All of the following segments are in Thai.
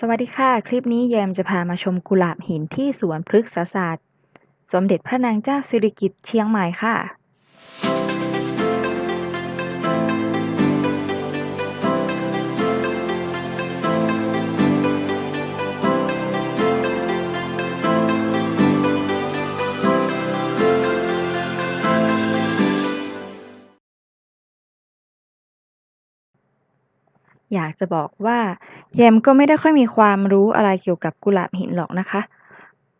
สวัสดีค่ะ คลิปนี้แยมจะพามาชมกุหลาบหินที่สวนพฤกษศาสตร์ สมเด็จพระนางเจ้าสิริกิติ์เชียงใหม่ค่ะ อยากจะบอกว่า แยมก็ไม่ได้ค่อยมีความรู้อะไรเกี่ยวกับกุหลาบหินหรอกนะคะ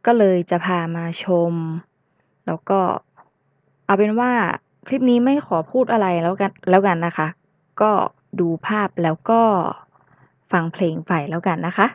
ก็เลยจะพามาชม แล้วก็เอาเป็นว่าคลิปนี้ไม่ขอพูดอะไรแล้วกันแล้วกันนะคะ ก็ดูภาพแล้วก็ฟังเพลงไปแล้วกันนะคะ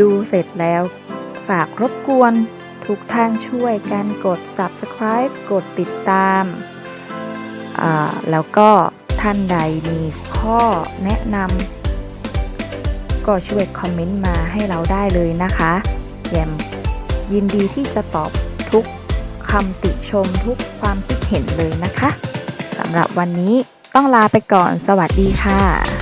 ดูเสร็จแล้ว ฝากรบกวนทุกท่านช่วยกันกด subscribe กดติดตาม แล้วก็ท่านใดมีข้อแนะนำก็ช่วยคอมเมนต์มาให้เราได้เลยนะคะแยมยินดีที่จะตอบทุกคำติชมทุกความคิดเห็นเลยนะคะสำหรับวันนี้ต้องลาไปก่อนสวัสดีค่ะ